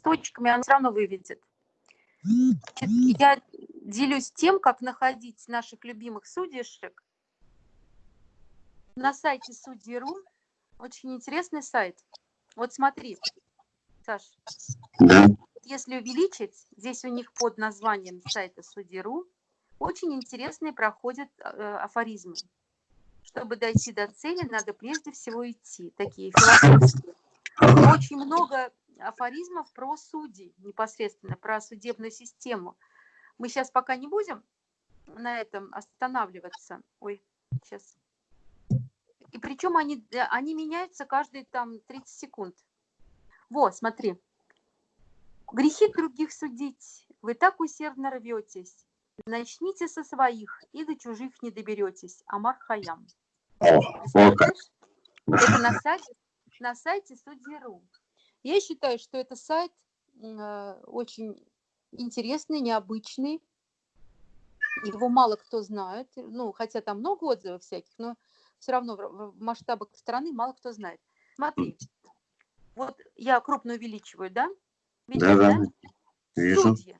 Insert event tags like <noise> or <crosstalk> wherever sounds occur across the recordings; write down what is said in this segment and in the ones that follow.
точками, она все равно выведет. Я делюсь тем, как находить наших любимых судейшек на сайте Судьи.ру. Очень интересный сайт. Вот смотри, Саш. Да. Если увеличить, здесь у них под названием сайта Судьи.ру очень интересные проходят э, афоризмы. Чтобы дойти до цели, надо прежде всего идти. Такие философские. Очень много афоризмов про судей, непосредственно про судебную систему. Мы сейчас пока не будем на этом останавливаться. Ой, сейчас. И причем они, они меняются каждые там 30 секунд. Вот, смотри. Грехи других судить, вы так усердно рветесь. Начните со своих, и до чужих не доберетесь. Амар Хаям. О, вот как. Это на сайте, на сайте Судьи.ру. Я считаю, что это сайт э, очень интересный, необычный. Его мало кто знает. Ну, хотя там много отзывов всяких, но все равно в масштабах страны мало кто знает. Смотри, вот я крупно увеличиваю, да? Видишь, Да, да. Вижу. Судьи.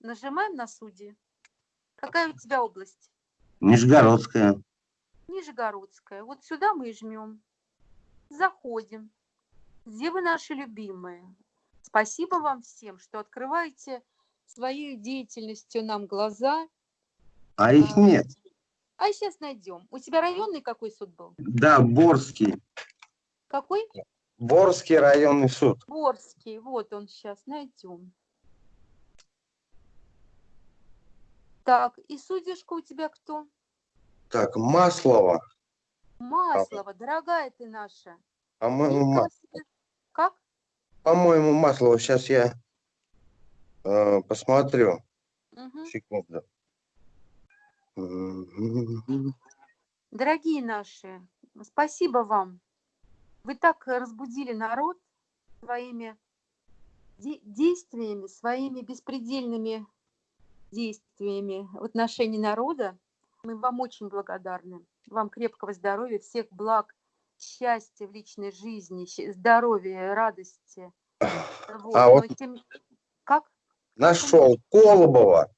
Нажимаем на судьи. Какая у тебя область? Нижегородская. Нижегородская. Вот сюда мы и жмем. Заходим. Где вы наши любимые? Спасибо вам всем, что открываете своей деятельностью нам глаза. А их нет. А сейчас найдем. У тебя районный какой суд был? Да, Борский. Какой? Борский районный суд. Борский. Вот он сейчас. Найдем. Так, и судишка у тебя кто? Так, Маслова. Маслова, дорогая ты наша. По-моему, Ничего Ма- себе. Как? по-моему, Маслова. Сейчас я э, посмотрю. Мгм. Секунду. Дорогие наши, спасибо вам. Вы так разбудили народ своими де- действиями, своими беспредельными действиями в отношении народа. Мы вам очень благодарны. Вам крепкого здоровья, всех благ, счастья в личной жизни, здоровья, радости. Вот, А вот- тем- Как? Нашел Колобова.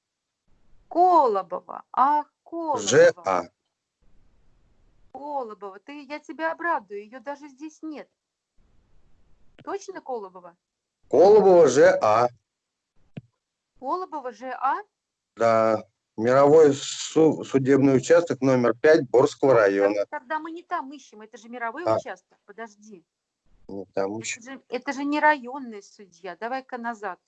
Колобова. Ах, Колобова. ЖА. Колобова, ты, я тебя обрадую, ее даже здесь нет. Точно Колобова? Колобова ЖА. Колобова ЖА? Да. Мировой су- судебный участок номер 5 Борского района. Тогда- мы не там ищем, это же мировой А. участок, подожди. Ну, Там еще. Это же, это же не районный судья, давай-ка назад.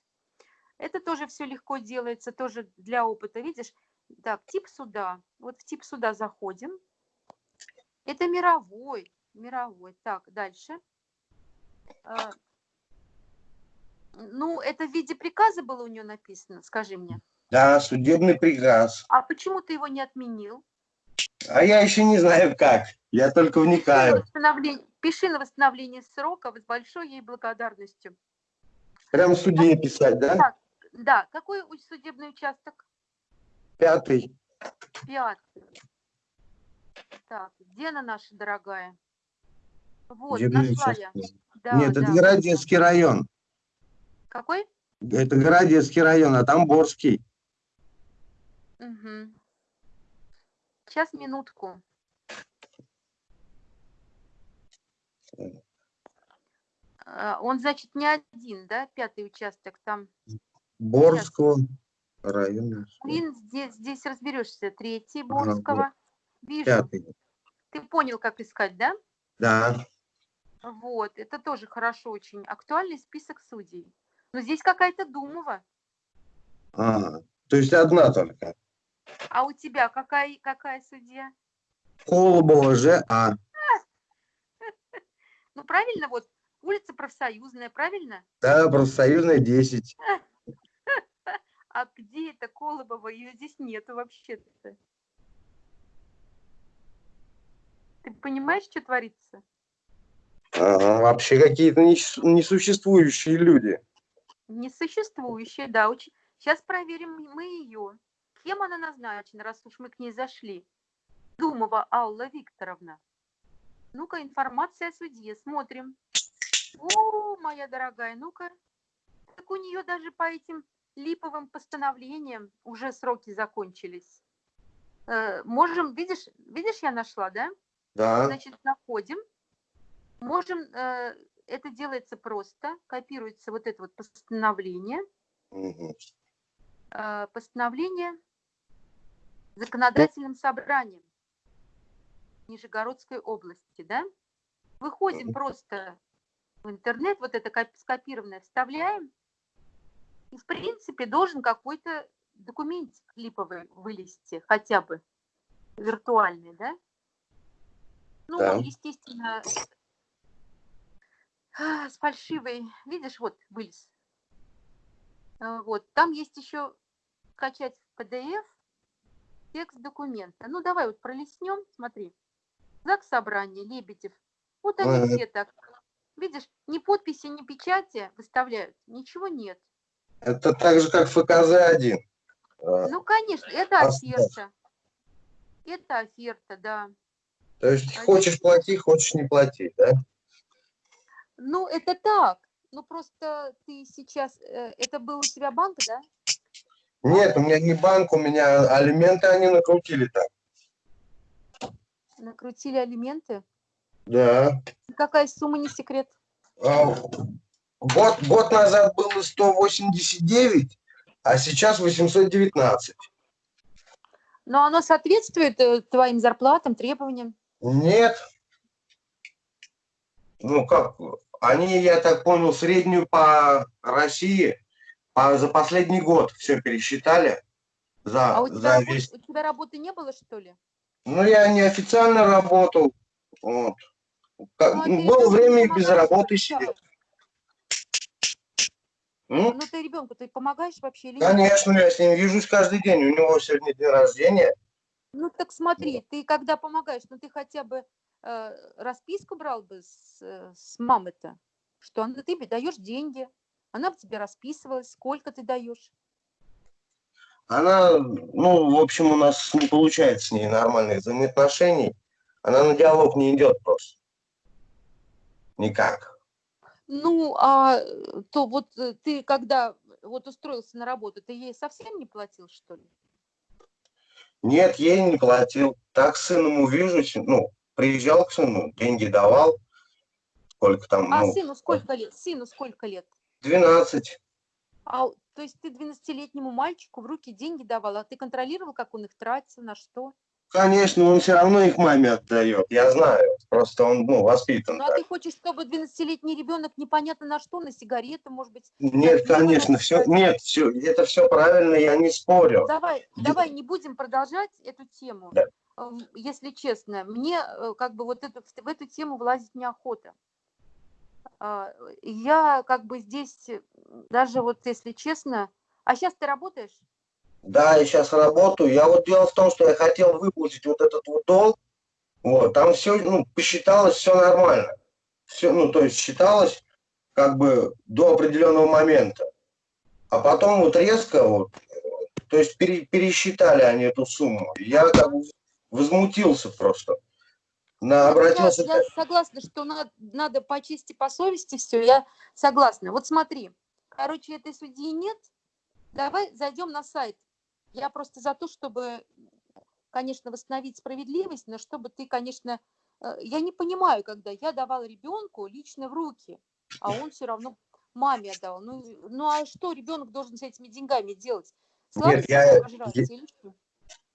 Это тоже все легко делается, тоже для опыта, видишь? Так, тип суда. Вот в тип суда заходим. Это мировой, мировой. Так, дальше. А, Ну, это в виде приказа было у нее написано, скажи мне. Да, судебный приказ. А почему ты его не отменил? А я еще не знаю как. Я только Пиши на вникаю. восстановление, пиши на восстановление срока с большой ей благодарностью. Прям судье писать, да? Так, да, какой судебный участок? Пятый. Пятый. Так, где она наша дорогая? Вот, Судебный нашла я. Да, Нет, это да. Городецкий район. Какой? Это Городецкий район, а там Борский. Мгм. Сейчас, минутку. А, Он, значит, не один, да, пятый участок там. Борского района. Блин, здесь, здесь разберешься. Третий Ага, Борского. Вижу. Пятый. Ты понял, как искать, да? Да. Вот, это тоже хорошо очень. Актуальный список судей. Но здесь какая-то Думова. Ага. То есть одна только. А у тебя какая, какая судья? Колобова ЖА. <laughs> Ну, правильно, вот улица профсоюзная, правильно? Да, профсоюзная 10. <laughs> А где это Колобова? Ее здесь нету вообще-то. Ты понимаешь, что творится? Вообще какие-то нес- несуществующие люди. Несуществующая, да. Сейчас проверим мы ее. Кем она назначена, раз уж мы к ней зашли? Думова Алла Викторовна. Ну-ка, информация о судье. Смотрим. О, моя дорогая, ну-ка. Так у нее даже по этим липовым постановлениям уже сроки закончились. Э, Можем, видишь, видишь, я нашла, да? Да. Значит, находим. Можем, э, это делается просто, копируется вот это вот постановление, э, постановление законодательным собранием Нижегородской области, да? Выходим просто в интернет, вот это коп- скопированное вставляем, и в принципе должен какой-то документик липовый вылезти, хотя бы виртуальный, да? Ну, Да. естественно, а, с фальшивой, видишь, вот вылез. А, Вот, там есть еще скачать PDF текст документа. Ну, давай вот пролистнем, смотри. Знак собрания, Лебедев. Вот они все так. Видишь, ни подписи, ни печати выставляют, ничего нет. Это так же, как ФКЗ-1. А, Ну, конечно, это Оставь. оферта. Это оферта, да. То есть А хочешь плати, хочешь не плати, да? Ну, это так. Ну, просто ты сейчас... э, Это был у тебя банк, да? Нет, у меня не банк, у меня алименты они накрутили так. Накрутили алименты. Да. Какая сумма, не секрет? А, Год, год назад было 189, а сейчас 819. Но оно соответствует э, твоим зарплатам, требованиям? Нет. Ну как, они, я так понял, среднюю по России по- за последний год все пересчитали. За, А у тебя, за весь... у тебя работы не было, что ли? Ну, я неофициально работал. Вот. Как- Ну, а ты было время и без работы сидел. Ну, ты ребенку ты помогаешь вообще или нет? Конечно, я с ним вижусь каждый день. У него сегодня день рождения. Ну, так смотри, ты когда помогаешь, ну, ты хотя бы э, расписку брал бы с, э, с мамы-то, что она, ты даешь деньги, она бы тебе расписывалась, сколько ты даешь. Она, ну, в общем, у нас не получается с ней нормальных взаимоотношений. Она на диалог не идет просто. Никак. Ну, а э, то вот э, ты когда вот устроился на работу, ты ей совсем не платил, что ли? Нет, ей не платил. Так с сыном увижусь. Ну, приезжал к сыну, деньги давал. Сколько там, А ну, сыну сколько лет? Сыну сколько лет? 12. А, то есть ты 12-летнему мальчику в руки деньги давал, а ты контролировал, как он их тратил, на что? Конечно, он все равно их маме отдает. Я знаю. Просто он, ну, воспитан Ну, а так. ты хочешь, чтобы 12-летний ребенок непонятно на что, на сигареты, может быть? Нет, конечно, все, нет, все, это все правильно, я не спорю. Давай, давай не будем продолжать эту тему. Да. Эм, Если честно, мне э, как бы вот эту, в эту тему влазить неохота. А, Я как бы здесь, э, даже вот если честно, а сейчас ты работаешь? Да, я сейчас работаю. Я вот дело в том, что я хотел выплатить вот этот вот долг. Вот, там все, ну, посчиталось, все нормально. Все, ну, то есть считалось как бы до определенного момента. А потом вот резко вот, то есть пере- пересчитали они эту сумму. Я как бы возмутился просто. На, Я, обратился... я согласна, что надо, надо по чести, по совести все, я согласна. Вот смотри, короче, этой судьи нет, давай зайдем на сайт. Я просто за то, чтобы, конечно, восстановить справедливость, но чтобы ты, конечно, э, я не понимаю, когда я давала ребенку лично в руки, а он все равно маме отдал. Ну, ну а что ребенок должен с этими деньгами делать? Я- обожраться я- что?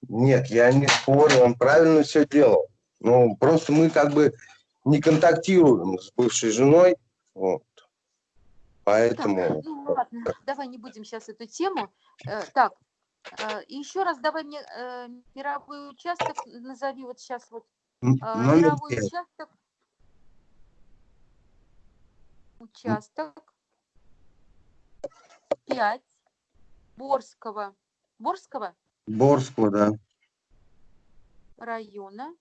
Нет, я не спорю, он правильно все делал. Ну, просто мы как бы не контактируем с бывшей женой. Вот. Поэтому... Ну ладно, давай не будем сейчас эту тему. Э, Так, э, еще раз давай мне э, мировой участок назови вот сейчас вот. э, Мировой пять. участок. Участок 5 Борского. Борского Борского, да. района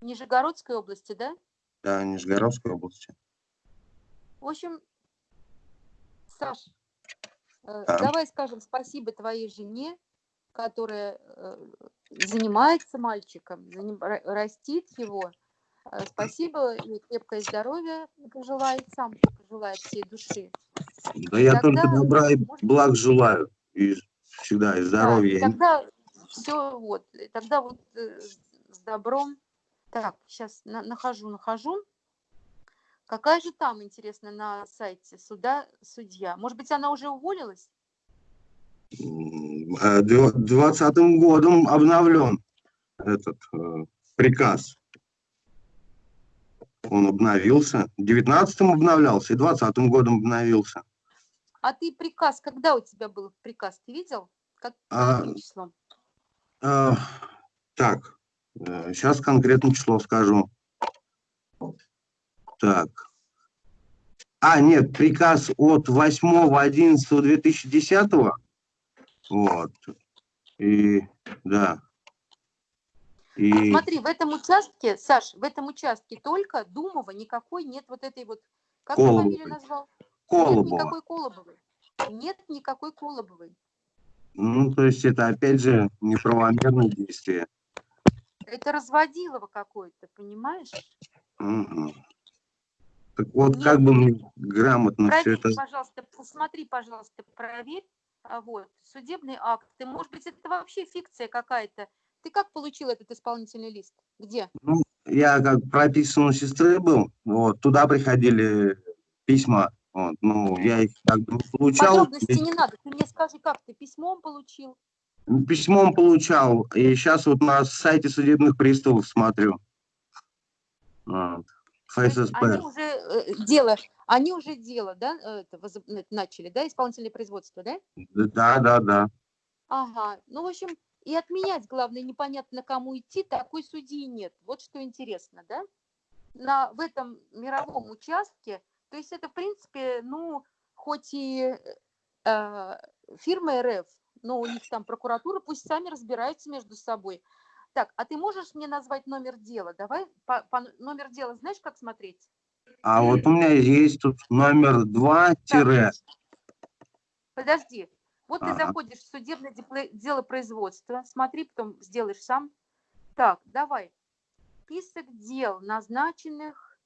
Нижегородской области, да? Да, Нижегородской области. В общем, Саш, э, Да. давай скажем спасибо твоей жене, которая э, занимается мальчиком, растит его. Э, Спасибо и крепкое здоровье пожелает сам, пожелает всей души. Да я Тогда, только добра и благ желаю. И всегда, и Да, здоровья. и тогда все вот, и тогда вот с добром. Так, сейчас нахожу, нахожу. Какая же там, интересно, на сайте суда судья? Может быть, она уже уволилась? М, э, дв- Двадцатым годом обновлен этот э, приказ. Он обновился. В девятнадцатом обновлялся, и двадцатым годом обновился. А ты приказ, когда у тебя был приказ, ты видел? Как, А, числом? Э, так, сейчас конкретно число скажу. Так. А, нет, приказ от 8.11.2010. Вот. И, да. И Смотри, в этом участке, Саш, в этом участке только Думова, никакой нет вот этой вот, как ты Колобовой. фамилию назвал? Нет Колобова. никакой Колобовой. Нет никакой Колобовой. Ну, то есть это, опять же, неправомерное действие. Это разводилово какое-то, понимаешь? Мгм. Так вот, Нет. как бы мне грамотно все Проверь, это... пожалуйста, посмотри, пожалуйста, проверь. А Вот, судебный акт. Ты, может быть, это вообще фикция какая-то. Ты как получил этот исполнительный лист? Где? Ну, я как прописан у сестры был, вот, туда приходили письма, вот, ну, я их как бы не получал, Подробностей не надо. Ты мне скажи, как ты письмом получил? Письмом получал, и сейчас вот на сайте судебных приставов смотрю. Вот. ФССП. они уже э, дело, они уже дело, да, э, это, э, начали, да, исполнительное производство, да? Да, да, да. Ага. Ну, в общем, и отменять, главное, непонятно кому идти, такой судьи нет. Вот что интересно, да? На, в этом мировом участке, то есть это, в принципе, ну, хоть и э, фирма РФ, но у них там прокуратура, пусть сами разбираются между собой. Так, а ты можешь мне назвать номер дела? Давай по, по номер дела знаешь, как смотреть? А вот у меня есть тут номер 2 тире. Подожди. Вот ты Ага. заходишь в судебное дело производства, смотри, потом сделаешь сам. Так, давай. Список дел, назначенных.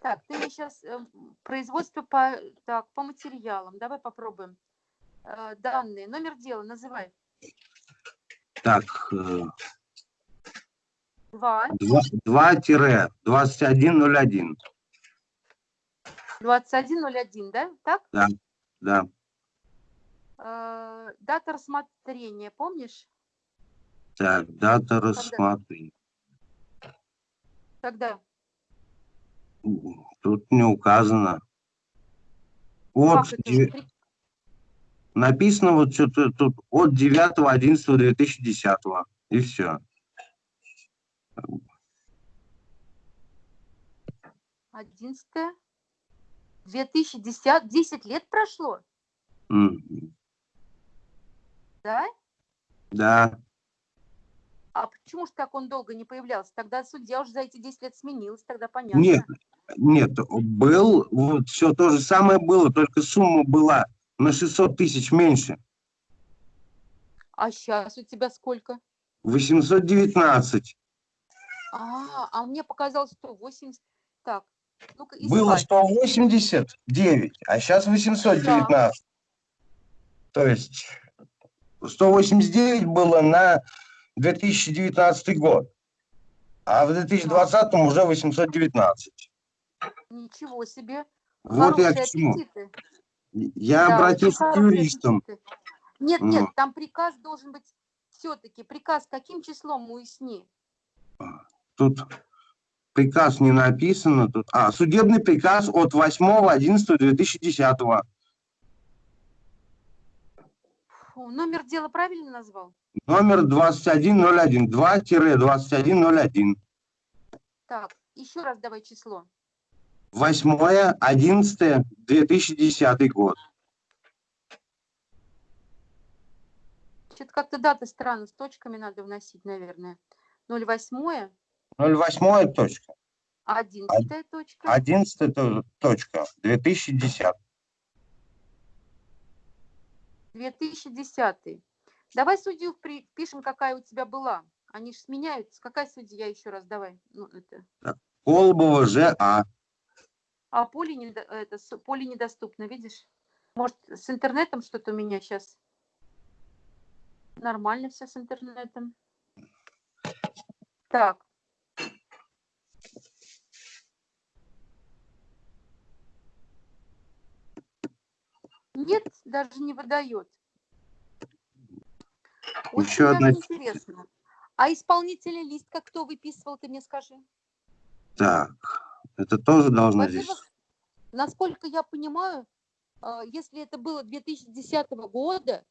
Так, ты мне сейчас производство по, так, по материалам. Давай попробуем. Э, данные, номер дела называй. Так, э, Два, 2 тире 2101. 2101, да? Так? Да. Э, дата рассмотрения, помнишь? Так, дата рассмотрения. Когда? Тут не указано. Вот написано вот что-то тут от 9.11.2010. И все. 11 2010, 10 лет прошло, да? Да. А почему же так он долго не появлялся? Тогда судья уже за эти 10 лет сменилась, тогда понятно. Нет, нет, был, вот все то же самое было, только сумма была на 600 тысяч меньше. А сейчас у тебя сколько? 819. А, а мне показалось 180. Так, ну-ка Было искать. 189, а сейчас 819. То есть 189 было на 2019 год, а в 2020 уже 819. Ничего себе. Вот я Хорошие к чему. аппетиты. Я Да, обратился к юристам. Нет, Ну. нет, там приказ должен быть все-таки. Приказ каким числом уясни? Тут приказ не написано. Тут, а, судебный приказ от 8.11.2010. Фу, номер дела правильно назвал? Номер 2101. 2-2101. Так, еще раз давай число. 8.11.2010 год. Что-то как-то дата странно, с точками надо вносить, наверное. 08, 08 точка. 11 точка. 11 то- точка. 2010. 2010. Давай судью пишем, какая у тебя была. Они же сменяются. Какая судья еще раз? Давай. Ну, это. Колбова ЖА. А поле, не, это, поле недоступно, видишь? Может, с интернетом что-то у меня сейчас? Нормально все с интернетом. Так. Нет, даже не выдает. Еще одна- интересно. А исполнительный лист как кто выписывал, ты мне скажи? Так, это тоже должно здесь... Насколько я понимаю, а, если это было 2010 года,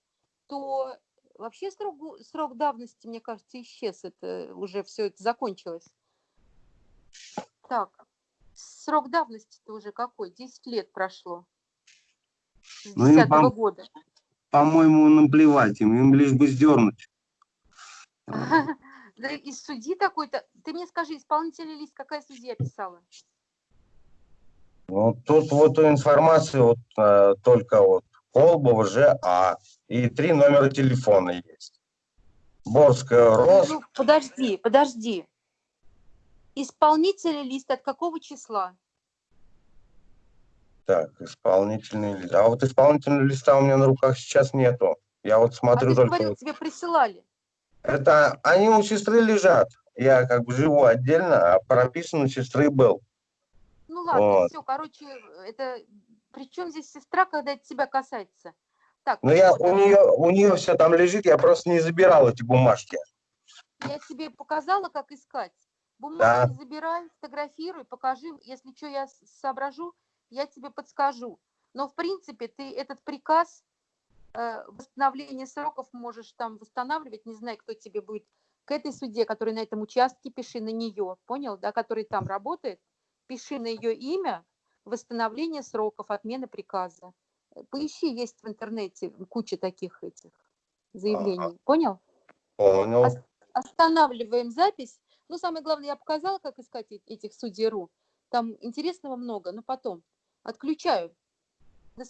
то вообще срок, срок давности, мне кажется, исчез. Это уже все это закончилось. Так, срок давности-то уже какой? 10 лет прошло. С Ну, им 10 пом- года. По-моему, наплевать им, им лишь бы сдернуть. <laughs> Да и судьи такой-то. Ты мне скажи, исполнительный лист какая судья писала? Ну, тут вот информация вот э, только вот Колбова ЖА и три номера телефона есть. Борская РОС, Ну, подожди, подожди. Исполнительный лист от какого числа? так, исполнительный лист. А вот исполнительного листа у меня на руках сейчас нету. Я вот А смотрю ты только... говорил, тебе присылали. Это они у сестры лежат. Я как бы живу отдельно, а прописан у сестры был. Ну ладно, Вот. все, короче, это... Причем здесь сестра, когда это тебя касается? Так, Но я у нее, у нее все там лежит, я просто не забирал эти бумажки. я тебе показала, как искать. Бумагу Да. забирай, фотографируй, покажи. Если что я соображу, я тебе подскажу. Но, в принципе, ты этот приказ э, восстановления сроков можешь там восстанавливать. Не знаю, кто тебе будет. К этой суде, который на этом участке, пиши на нее. Понял, да, который там работает. Пиши на ее имя восстановление сроков, отмена приказа. Э, Поищи, есть в интернете куча таких этих заявлений. Понял? Понял. Ос- Останавливаем запись. Ну, самое главное, я показала, как искать этих судей.ру. Там интересного много, но потом. Отключаю. До